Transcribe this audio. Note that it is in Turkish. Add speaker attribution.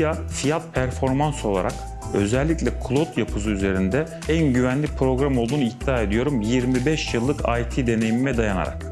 Speaker 1: Ya fiyat performans olarak özellikle cloud yapısı üzerinde en güvenli program olduğunu iddia ediyorum 25 yıllık IT deneyimime dayanarak.